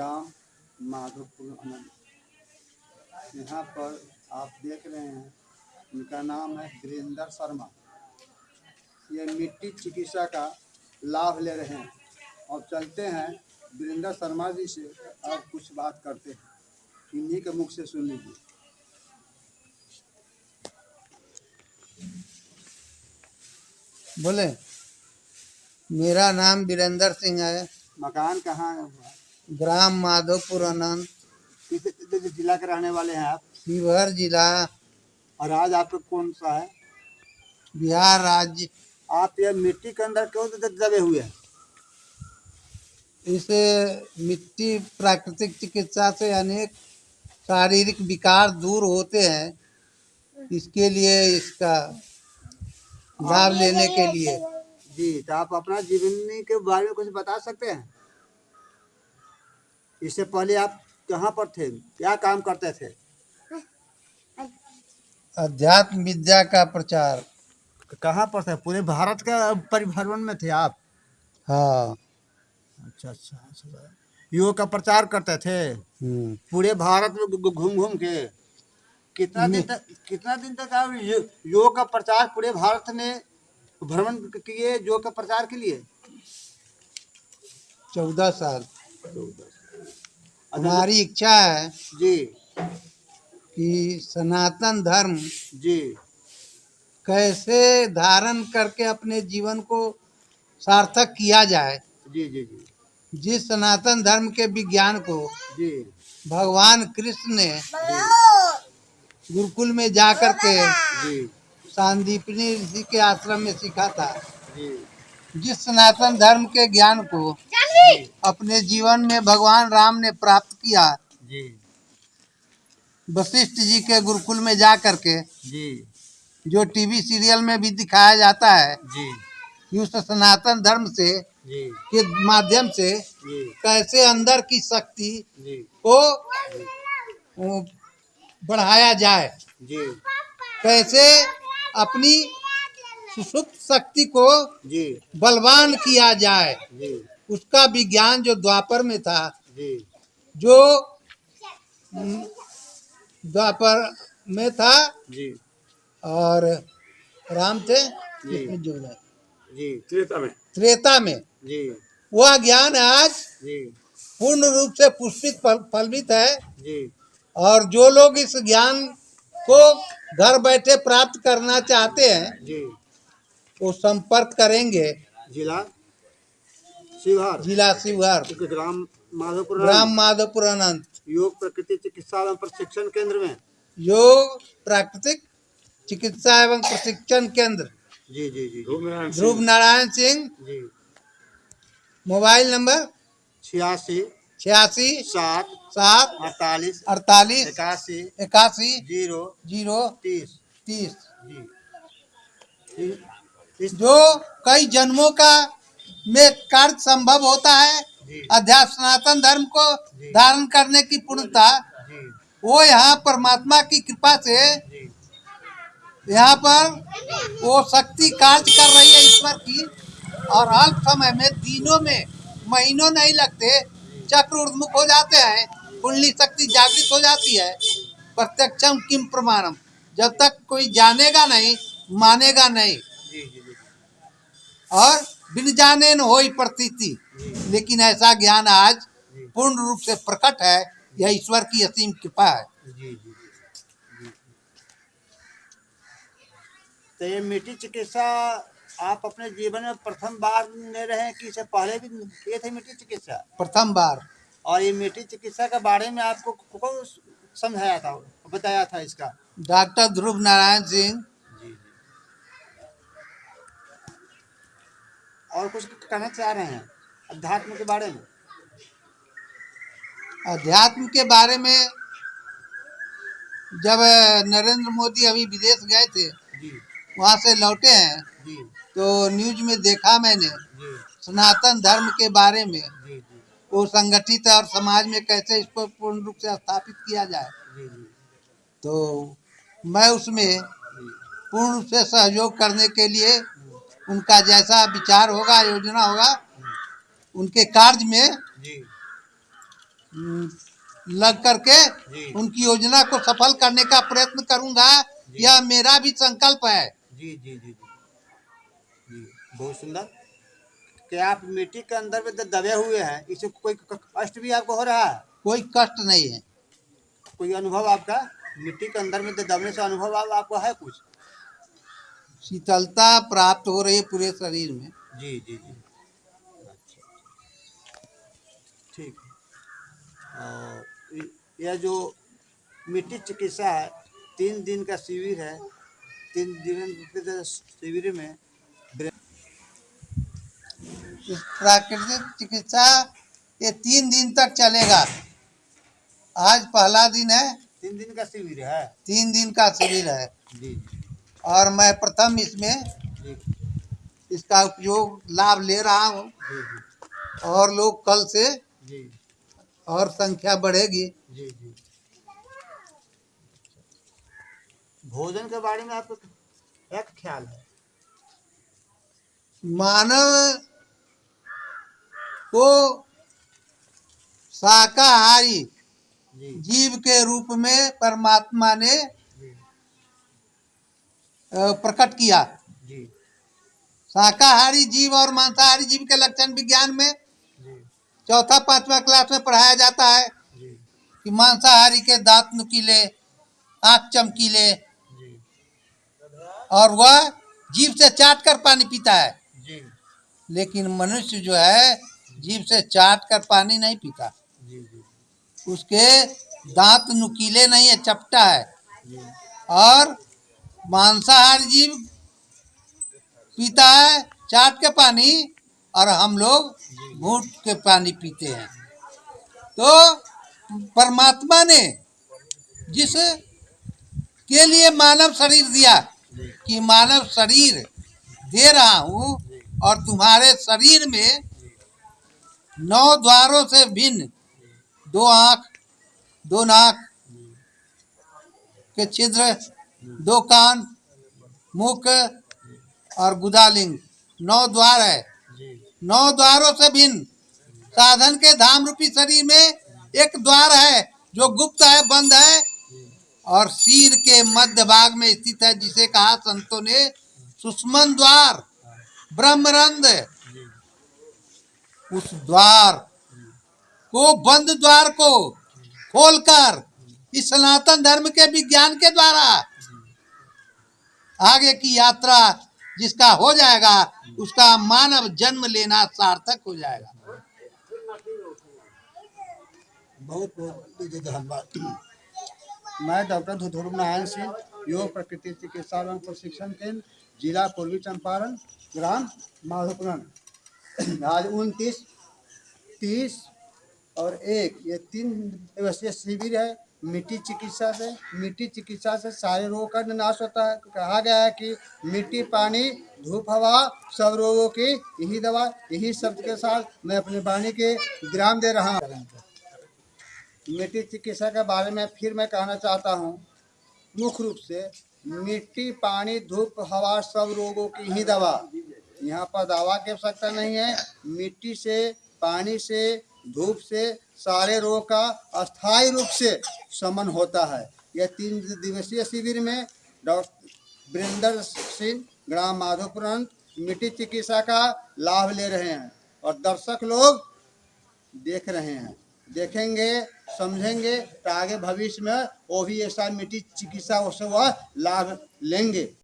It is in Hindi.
ग्राम माधोपुर अनंत यहाँ पर आप देख रहे हैं उनका नाम है वीरेंद्र शर्मा। ये मिट्टी चिकित्सा का लाभ ले रहे हैं। और चलते हैं वीरेंद्र शर्मा जी से और कुछ बात करते हैं। इन्हीं के मुख से सुन लीजिए। बोले मेरा नाम वीरेंद्र सिंह है। मकान कहाँ है? ग्राम माधोपुर अनंत। किस जिला के रहने वाले हैं आप। शिवहर जिला। और आज आपका कौन सा है? बिहार राज्य। आप ये मिट्टी के अंदर क्यों दबे हुए हैं? इसे मिट्टी प्राकृतिक चिकित्सा से अनेक शारीरिक विकार दूर होते हैं। इसके लिए इसका लाभ लेने के लिए। जी तो आप अपना जीवनी के बारे में कुछ बता सकते हैं? इससे पहले आप कहाँ पर थे? क्या काम करते थे? अध्यात्म विद्या का प्रचार। कहाँ पर थे? पूरे भारत का परिभ्रमण में थे आप? हाँ। अच्छा अच्छा अच्छा। योग का प्रचार करते थे? हम्म। पूरे भारत में घूम घूम के? कितना दिन तक कितना दिन तक आप यो- योग का प्रचार पूरे भारत में भ्रमण किए योग का प्रचार के लिए? चौदह साल। अच्छा, हमारी इच्छा है जी। कि सनातन धर्म जी। कैसे धारण करके अपने जीवन को सार्थक किया जाए। जी जी जी। जिस सनातन धर्म के विज्ञान को जी। भगवान कृष्ण ने गुरुकुल में जाकर के जी। सांदीपनी ऋषि के आश्रम में सीखा था। जी। जिस सनातन धर्म के ज्ञान को अपने जीवन में भगवान राम ने प्राप्त किया वशिष्ठ जी के गुरुकुल में जा करके जी। जो टीवी सीरियल में भी दिखाया जाता है जी। कि उस सनातन धर्म से जी। के माध्यम से जी। कैसे अंदर की शक्ति को बढ़ाया जाए। जी। कैसे अपनी सुषुप्त शक्ति को जी। बलवान किया जाए। जी। उसका विज्ञान जो द्वापर में था जी। जो द्वापर में था जी। और राम थे जी। जो है, जी। त्रेता में। त्रेता में। जी। वह ज्ञान आज जी। पूर्ण रूप से पुष्पित फलवित है। जी। और जो लोग इस ज्ञान को घर बैठे प्राप्त करना चाहते हैं जी। वो संपर्क करेंगे। जिला शिवहर। जिला शिवहर। ग्राम माधोपुर ग्राम माधोपुर अनंत योग प्रकृति चिकित्सा एवं प्रशिक्षण केंद्र में। योग प्राकृतिक चिकित्सा एवं प्रशिक्षण केंद्र। जी जी जी। ध्रुव नारायण सिंह। जी। Mobile number? छियासी। छियासी। सात। सात। अड़तालीस। अड़तालीस। इक्यासी। इक्यासी। ज़ीरो। ज़ीरो। तीस। तीस। जी। जो कई जन्मों का में कार्य संभव होता है अध्यात्म सनातन धर्म को धारण करने की पूर्णता वो यहाँ परमात्मा की कृपा से यहाँ पर वो शक्ति कार्य कर रही है ईश्वर की और अल्प समय में दिनों में महीनों नहीं लगते चक्र उर्मुख हो जाते हैं कुंडली शक्ति जागृत हो जाती है। प्रत्यक्षम किम प्रमाणम जब तक कोई जानेगा नहीं मानेगा नहीं। और बिन जाने न हो प्रतीति। लेकिन ऐसा ज्ञान आज पूर्ण रूप से प्रकट है यह ईश्वर की असीम कृपा है। जी जी जी तो ये मिट्टी चिकित्सा आप अपने जीवन में प्रथम बार ले रहे हैं कि इससे पहले भी किए थे मिट्टी चिकित्सा? प्रथम बार। और ये मिट्टी चिकित्सा के बारे में आपको कौन समझाया था बताया था इसका? डॉक्टर ध्रुव नारायण सिंह जी जी और कुछ कहना चाह रहे हैं? अध्यात्म के बारे में। अध्यात्म के बारे में जब नरेंद्र मोदी अभी विदेश गए थे वहाँ से लौटे हैं तो न्यूज़ में देखा मैंने सनातन धर्म के बारे में वो संगठित और समाज में कैसे इसको पूर्ण रूप से स्थापित किया जाए। तो मैं उसमें पूर्ण रूप से सहयोग करने के लिए उनका जैसा विचार होगा योजना होगा उनके कार्य में लग करके उनकी योजना को सफल करने का प्रयत्न करूँगा यह मेरा भी संकल्प है। जी जी जी जी। बहुत सुंदर। क्या आप मिट्टी के अंदर में दबे हुए हैं इससे कोई कष्ट भी आपको हो रहा है? कोई कष्ट नहीं है। कोई अनुभव आपका? मिट्टी के अंदर में दबने से अनुभव आपको है कुछ? शीतलता प्राप्त हो रही है पूरे शरीर में। जी जी जी। अच्छा ठीक और यह जो मिट्टी चिकित्सा है तीन दिन का शिविर है। तीन दिन शिविर में प्राकृतिक चिकित्सा ये तीन दिन तक चलेगा। आज पहला दिन है। तीन दिन का शिविर है। तीन दिन का शिविर है। जी। और मैं प्रथम इसमें इसका उपयोग लाभ ले रहा हूँ। और लोग कल से और संख्या बढ़ेगी। जी जी। भोजन के बारे में आपको क्या ख्याल है? मानव को शाकाहारी जीव के रूप में परमात्मा ने प्रकट किया। जी। शाकाहारी जीव और मांसाहारी जीव के लक्षण विज्ञान में चौथा पांचवा क्लास में पढ़ाया जाता है जी। कि मांसाहारी के दांत नुकीले आँख चमकीले और वह जीव से चाट कर पानी पीता है। जी। लेकिन मनुष्य जो है जीव से चाट कर पानी नहीं पीता। उसके दांत नुकीले नहीं है चपटा है। और मांसाहारी जीव पीता है, चाट के पानी और हम लोग घूट के पानी पीते हैं। तो परमात्मा ने जिस के लिए मानव शरीर दिया कि मानव शरीर दे रहा हूँ और तुम्हारे शरीर में नौ द्वारों से भिन्न दो आँख, दो नाक के छिद्र दो कान मुख और गुदालिंग। नौ द्वार है। नौ द्वारों से भिन्न। साधन के धाम रूपी शरीर में एक द्वार है जो गुप्त है बंद है। और सिर के मध्य भाग में स्थित है जिसे कहा संतों ने सुषमन द्वार ब्रह्मरंध। जी उस द्वार को बंद द्वार को खोलकर इस सनातन धर्म के विज्ञान के द्वारा आगे की यात्रा जिसका हो जाएगा, उसका मानव जन्म लेना सार्थक हो जाएगा। बहुत बहुत धन्यवाद। मैं डॉक्टर ध्रुव नारायण सिंह, योग प्रकृति चिकित्सा एवं प्रशिक्षण केंद्र, जिला पूर्वी चंपारण, ग्राम माधोपुरन आज उनतीस, तीस और एक, ये तीन दिवसीय शिविर है। मिट्टी चिकित्सा से, मिट्टी चिकित्सा से सारे रोगों का नाश होता है। कहा गया है कि मिट्टी, पानी, धूप, हवा, सब रोगों की यही दवा, यही शब्द के साथ मैं अपनी वाणी के विराम दे रहा हूँ। मिट्टी चिकित्सा के बारे में फिर मैं कहना चाहता हूँ, मुख्य रूप से मिट्टी, पानी, धूप, हवा, सब रोगों की ही दवा। यहाँ पर दवा की आवश्यकता नहीं है। मिट्टी से, पानी से, धूप से सारे रोग का अस्थायी रूप से शमन होता है। यह तीन दिवसीय शिविर में डॉक्टर वृंदर सिंह ग्राम माधोपुरंत मिट्टी चिकित्सा का लाभ ले रहे हैं और दर्शक लोग देख रहे हैं। देखेंगे, समझेंगे तो आगे भविष्य में वो भी ऐसा मिट्टी चिकित्सा उससे वह लाभ लेंगे।